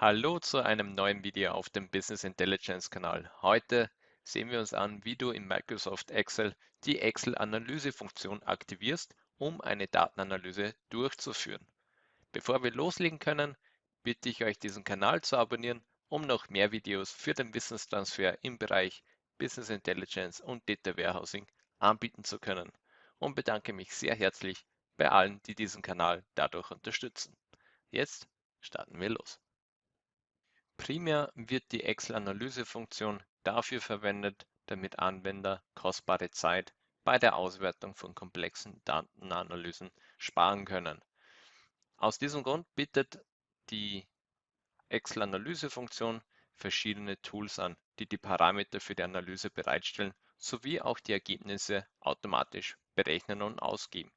Hallo zu einem neuen Video auf dem Business Intelligence Kanal. Heute sehen wir uns an, wie du in Microsoft Excel die Excel-Analyse-Funktion aktivierst, um eine Datenanalyse durchzuführen. Bevor wir loslegen können, bitte ich euch, diesen Kanal zu abonnieren, um noch mehr Videos für den Wissenstransfer im Bereich Business Intelligence und Data Warehousing anbieten zu können und bedanke mich sehr herzlich bei allen, die diesen Kanal dadurch unterstützen. Jetzt starten wir los. Primär wird die Excel-Analyse-Funktion dafür verwendet, damit Anwender kostbare Zeit bei der Auswertung von komplexen Datenanalysen sparen können. Aus diesem Grund bietet die Excel-Analyse-Funktion verschiedene Tools an, die die Parameter für die Analyse bereitstellen sowie auch die Ergebnisse automatisch berechnen und ausgeben.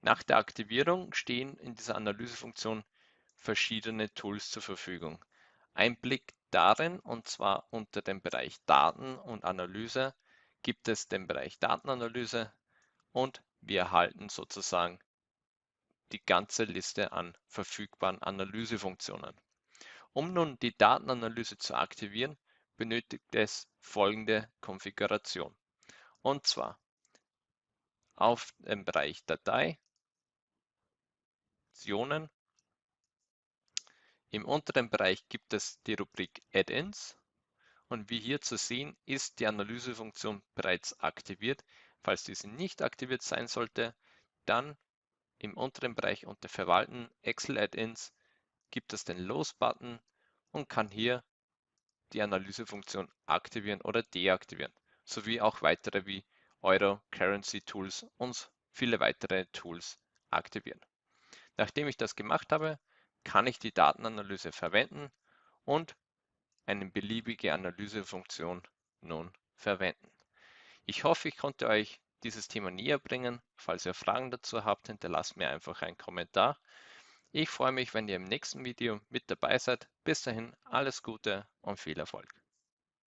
Nach der Aktivierung stehen in dieser Analysefunktion verschiedene Tools zur Verfügung. Ein Blick darin, und zwar unter dem Bereich Daten und Analyse, gibt es den Bereich Datenanalyse und wir erhalten sozusagen die ganze Liste an verfügbaren Analysefunktionen. Um nun die Datenanalyse zu aktivieren, benötigt es folgende Konfiguration. Und zwar auf dem Bereich Datei, Optionen im unteren Bereich gibt es die Rubrik Add-ins und wie hier zu sehen, ist die Analysefunktion bereits aktiviert. Falls diese nicht aktiviert sein sollte, dann im unteren Bereich unter Verwalten Excel Add-ins gibt es den Los-Button und kann hier die Analysefunktion aktivieren oder deaktivieren, sowie auch weitere wie Euro, Currency Tools und viele weitere Tools aktivieren. Nachdem ich das gemacht habe, kann ich die Datenanalyse verwenden und eine beliebige Analysefunktion nun verwenden. Ich hoffe, ich konnte euch dieses Thema näher bringen. Falls ihr Fragen dazu habt, hinterlasst mir einfach einen Kommentar. Ich freue mich, wenn ihr im nächsten Video mit dabei seid. Bis dahin alles Gute und viel Erfolg.